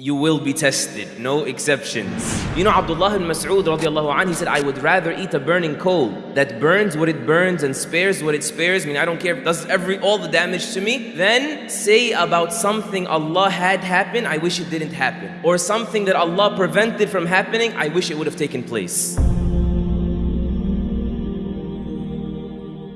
you will be tested, no exceptions. You know, Abdullah ibn Mas'ud radiallahu anh, he said, I would rather eat a burning coal that burns what it burns and spares what it spares. I mean, I don't care if it does every all the damage to me. Then say about something Allah had happen, I wish it didn't happen. Or something that Allah prevented from happening, I wish it would have taken place.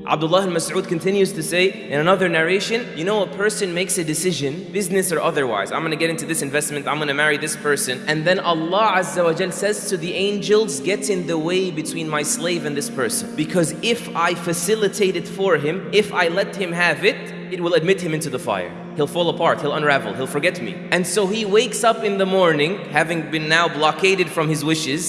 Abdullah al-Mas'ud continues to say in another narration, you know, a person makes a decision, business or otherwise. I'm going to get into this investment, I'm going to marry this person. And then Allah Azza wa Jal says to the angels, get in the way between my slave and this person. Because if I facilitate it for him, if I let him have it, it will admit him into the fire. He'll fall apart, he'll unravel, he'll forget me. And so he wakes up in the morning, having been now blockaded from his wishes,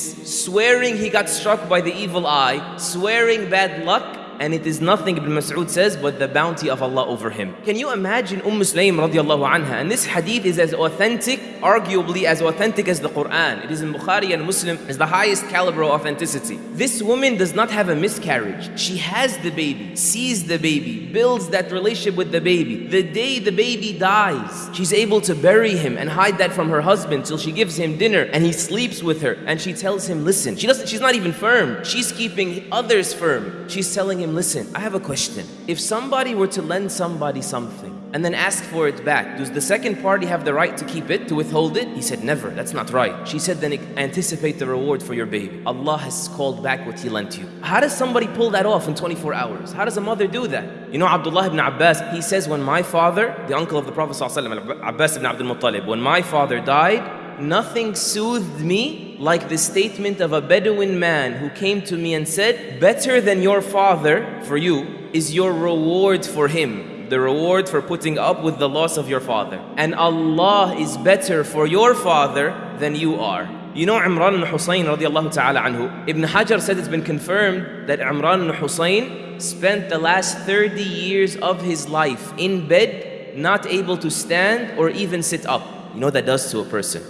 swearing he got struck by the evil eye, swearing bad luck, and it is nothing Ibn Mas'ud says but the bounty of Allah over him. Can you imagine Umm Sulaym radiallahu anha? And this hadith is as authentic, arguably as authentic as the Quran. It is in Bukhari and Muslim, is the highest caliber of authenticity. This woman does not have a miscarriage. She has the baby, sees the baby, builds that relationship with the baby. The day the baby dies, she's able to bury him and hide that from her husband till she gives him dinner and he sleeps with her and she tells him, listen, she doesn't, she's not even firm. She's keeping others firm. She's telling him, him, listen, I have a question. If somebody were to lend somebody something and then ask for it back, does the second party have the right to keep it, to withhold it? He said, never, that's not right. She said, then anticipate the reward for your baby. Allah has called back what he lent you. How does somebody pull that off in 24 hours? How does a mother do that? You know, Abdullah ibn Abbas, he says, when my father, the uncle of the Prophet Abbas ibn Abdul Muttalib, when my father died, nothing soothed me like the statement of a Bedouin man who came to me and said, Better than your father for you is your reward for him, the reward for putting up with the loss of your father. And Allah is better for your father than you are. You know Imran al Hussein radiallahu ta'ala anhu. Ibn Hajar said it's been confirmed that Imran al Hussein spent the last 30 years of his life in bed, not able to stand or even sit up. You know that does to a person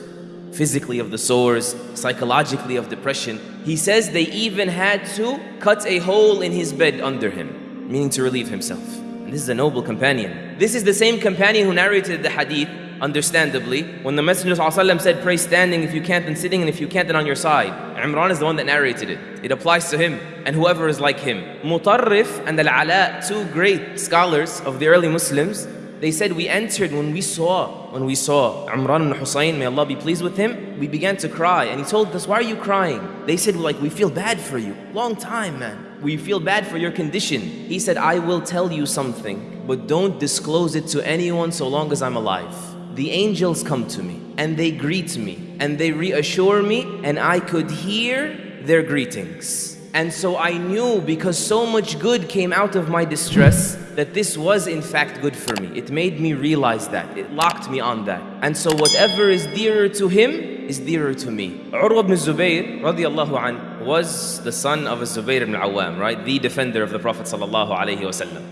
physically of the sores, psychologically of depression. He says they even had to cut a hole in his bed under him, meaning to relieve himself. This is a noble companion. This is the same companion who narrated the hadith, understandably, when the Messenger ﷺ said, pray standing if you can't, then sitting, and if you can't, then on your side. Imran is the one that narrated it. It applies to him and whoever is like him. Mutarrif and Al-Ala, two great scholars of the early Muslims, they said we entered when we saw, when we saw Imran and Hussein, may Allah be pleased with him, we began to cry. And he told us, why are you crying? They said, like, we feel bad for you. Long time, man. We feel bad for your condition. He said, I will tell you something, but don't disclose it to anyone so long as I'm alive. The angels come to me and they greet me and they reassure me and I could hear their greetings. And so I knew because so much good came out of my distress that this was in fact good for me. It made me realize that. It locked me on that. And so whatever is dearer to him is dearer to me. Urwa ibn Zubayr radiallahu an, was the son of a Zubayr ibn Awam, right? The defender of the Prophet.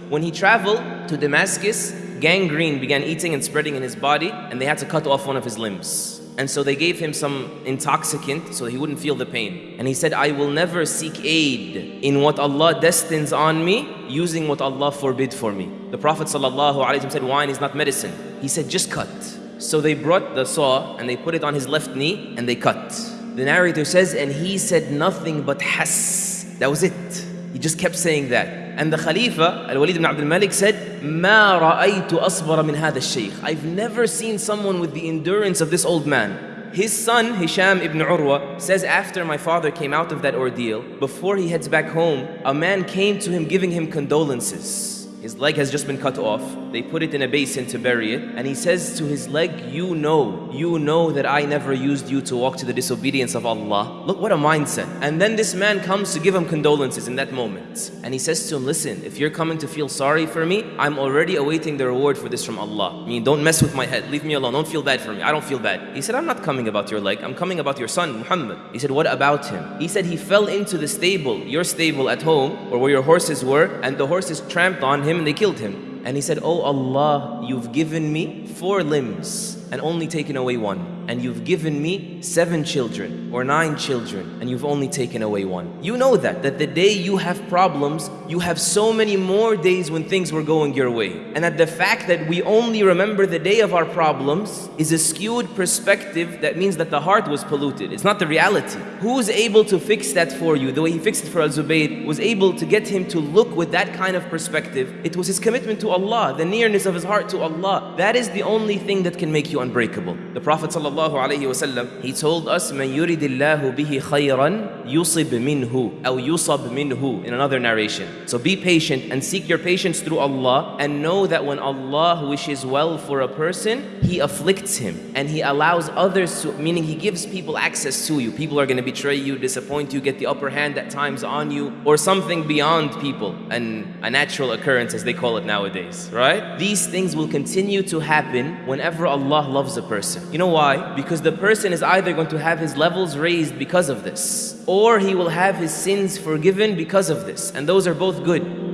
When he traveled to Damascus, gangrene began eating and spreading in his body and they had to cut off one of his limbs. And so they gave him some intoxicant so he wouldn't feel the pain. And he said, I will never seek aid in what Allah destines on me using what Allah forbid for me. The Prophet said, wine is not medicine. He said, just cut. So they brought the saw and they put it on his left knee and they cut The narrator says, and he said nothing but has. That was it. He just kept saying that. And the Khalifa, Al-Walid ibn Abdul Malik said, ما رأيت أصبر من هذا الشيخ. I've never seen someone with the endurance of this old man. His son, Hisham ibn Urwa, says after my father came out of that ordeal, before he heads back home, a man came to him giving him condolences. His leg has just been cut off. They put it in a basin to bury it. And he says to his leg, You know, you know that I never used you to walk to the disobedience of Allah. Look what a mindset. And then this man comes to give him condolences in that moment. And he says to him, Listen, if you're coming to feel sorry for me, I'm already awaiting the reward for this from Allah. I mean, don't mess with my head. Leave me alone. Don't feel bad for me. I don't feel bad. He said, I'm not coming about your leg. I'm coming about your son, Muhammad. He said, What about him? He said, He fell into the stable, your stable at home, or where your horses were, and the horses tramped on him him and they killed him. And he said, Oh Allah, you've given me four limbs and only taken away one. And you've given me seven children or nine children and you've only taken away one. You know that, that the day you have problems, you have so many more days when things were going your way. And that the fact that we only remember the day of our problems is a skewed perspective that means that the heart was polluted. It's not the reality. Who's able to fix that for you? The way he fixed it for Al-Zubayr was able to get him to look with that kind of perspective. It was his commitment to Allah, the nearness of his heart to Allah. That is the only thing that can make you unbreakable. The Prophet ﷺ, sallallahu alayhi wasallam, he told us, "Man yuridillahu bihi khayran yusib minhu aw yusab minhu." In another narration, so be patient and seek your patience through Allah, and know that when Allah wishes well for a person, He afflicts him and He allows others to. Meaning, He gives people access to you. People are going to betray you, disappoint you, get the upper hand at times on you, or something beyond people, and a natural occurrence as they call it nowadays, right? These things will continue to happen whenever Allah loves a person. You know why? Because the person is either going to have his levels raised because of this, or he will have his sins forgiven because of this, and those are both good.